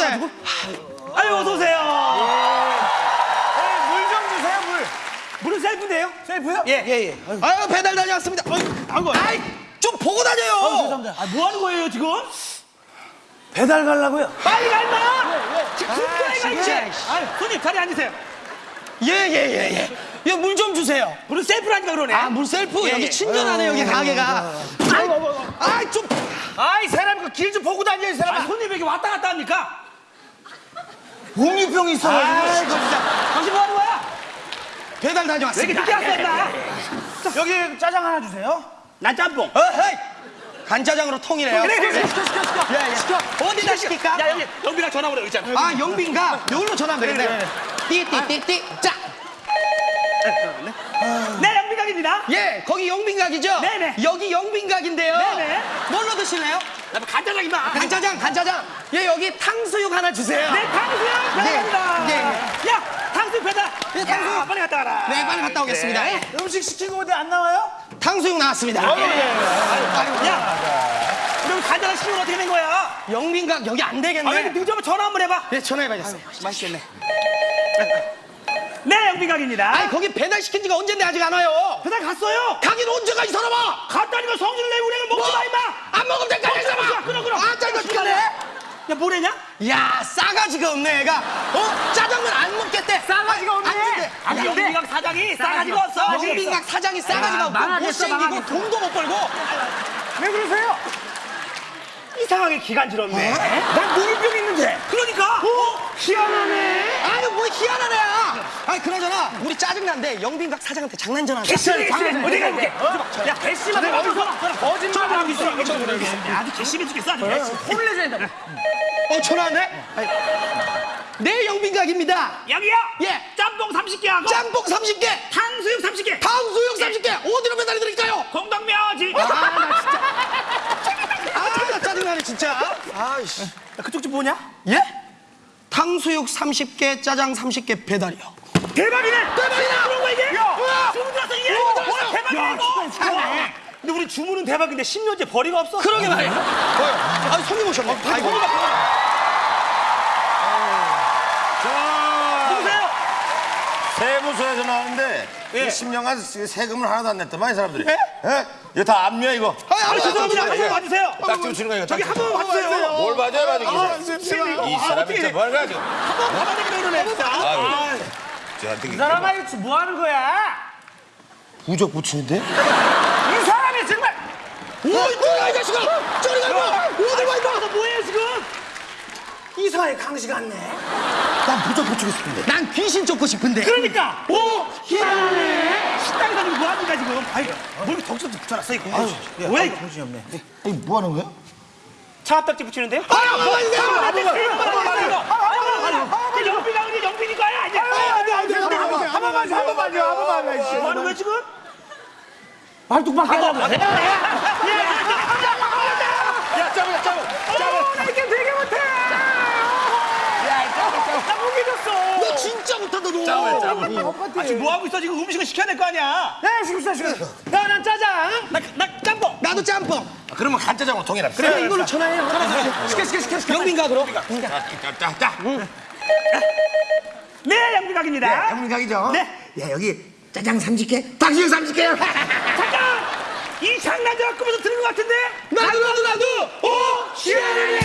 가기 싫은데. 아유 어서 오세요 물좀 주세요 물. 물은 셀프인데요? 셀프요? 예 예 예 아유, 배달 다녀왔습니다. 아이고 아이, 좀 보고 다녀요. 아, 뭐 하는 거예요 지금? 배달 가려고요. 빨리 가 임마 지금 중간에 가 진짜. 있지 아유 손님 자리 앉으세요 예, 예, 예, 예. 이거 물좀 주세요. 물은 셀프라니까 그러네 아, 물 셀프? 예, 여기 예. 친절하네, 여기 가게가. 아이, 아이, 좀. 아이 사람 그 길 좀 보고 다녀 이 아, 사람. 손님이 이렇게 왔다 갔다 합니까? 아이고, 있어가지고. 진짜. 당신 뭐 하는 거야? 배달 왜 이렇게 다녀왔습니다. 늦게 왔어 여기 짜장 하나 주세요. 난 짬뽕 어, 헤이. 간짜장으로 통일해요. 그래 그래 시켜 시켜 시켜 예, 예. 시켜. 어디다 시킬까? 야 여기 영빈아 전화 오래 있잖아 아, 영빈가? 여기로 전화하면 되겠네. 띠띠띠띠. 자, 네 영빈각입니다 예, 거기 영빈각이죠? 네네. 여기 영빈각인데요. 네네. 뭘로 드실래요? 나 간장장 임마 간짜장, 간짜장. 예, 여기 탕수육 하나 주세요. 네 탕수육 배달합니다 네, 야 탕수육 배달 네, 탕수육. 야, 빨리 갔다 와라 네, 빨리 갔다 오겠습니다. 네. 예. 음식 시킨 거 어디 안 나와요? 탕수육 나왔습니다. 야 그럼 간장을 시키면 어떻게 된 거야? 영빈각 여기 안 아, 왜 되겠네. 이렇게 늦으면 전화 한번 해봐 네, 전화해봐야겠어요. 맛있겠네 네 영빈각입니다 아니, 거기 배달시킨 지가 언젠데 아직 안 와요. 배달 갔어요 가긴 언제 가 이 사람아? 갔다니까 성질을 내고 우리는 먹지 마 임마 안 먹으면 될까, 이 사람아? 끊어 끊어 아, 짜증나 죽겠네. 야 뭐래냐? 야, 싸가지가 없네, 애가. 어? 짜장면 안 먹겠대. 싸가지가 없네. 안. 아니 영빈각 사장이 싸가지가 없어 영빈각 사장이 싸가지가 없고 못생기고. 돈도 못 벌고 왜 그러세요? 이상하게 기간지럽네. 난 웅이병 있는데. 그러니까? 어? 희한하네. 아유 뭐 희한한 애야 아니 그나저나 우리 짜증난데 영빈각 사장한테 장난 전화 개심해 개심해 어디 가게? 야 개심하게 어디서 거짓말 하고 있어. 아주 개심해 죽겠어 아주 혼을 내줘야 돼. 어 전화하네? 네 영빈각입니다. 여기요? 예. 짬뽕 30개 하고. 짬뽕 30개. 탕수육 30개. 탕수육 30개. 어디로 배달해 드릴까요? 공덕묘지 아 나 진짜 짜증나네 진짜 아이씨 야, 그쪽 집 뭐냐? 예? 탕수육 30개 짜장 30개 배달이요 대박이네 대박이다! 그런 거 이게? 야! 주문 들었어 이게? 와, 대박이야 야, 이거 진짜. 근데 우리 주문은 대박인데 10년째 벌이가 없어 그러게 말이야 뭐요? 아 손님 오셨네 아이고 누구세요? 세무서에서 나왔는데 예. 이 10년간 세금을 하나도 안 냈더만 이 사람들이 예? 예? 이거 다 압류야 이거 아, 아 죄송합니다 한번 와주세요 딱지 치는 거 이거 저기 딱지 한번 와주세요 뭘 봐줘야 봐도 아, 이 사람이 진짜 뭘 가지고 한번 그러네 진짜 아, 저한테 이 사람아 이거 뭐 하는 거야? 부적 붙이는데? 이 사람이 정말. 어이 저리 가이 자식아 저리 가이 어디 가 이거 너 뭐해 지금? 이사회 강시 같네. 난 부적 붙이고 싶은데 난 귀신 쫓고 싶은데 그러니까 오 희한하네 식당에 다니고 뭐 합니까 지금 아이고 뭐 이렇게 덕지덕지 붙여놨어 이거 뭐야 이거 정신이 없네. 이거 뭐 하는 거야? 차갑딱지 붙이는데요? 아, 아, 아, 이거 아, 안 돼, 이거 이거 안 돼, 이거. 그 영빈아 우리 영빈이 거야 아니야 한 번만요, 한 번만요, 한 번만요. 뭐 하는 거야 지금? 안 하고. 야 짜고 짜고 나이 못했어. 너 진짜 못한다 너. 짜고 짜고. 어, 어, 어, 아직 뭐 하고 있어 지금 음식을 시켜야 될 거 아니야. 네 지금 시켜 지금. 나난 짜장. 나나 짬뽕. 나도 짬뽕. 아, 그러면 간짜장으로 통일합 그래, 그래 이걸로 전화해요. 전화 시켜 시켜 시켜 시켜. 영빈가 그럼. 자자자. 네 영빈각입니다. 네, 영빈각이죠. 네. 야 여기 짜장 30개, 당신 30개요. 잠깐! 이 장난 좀 아까부터 들은 것 같은데? 나도 나도 나도! 오! 시원해!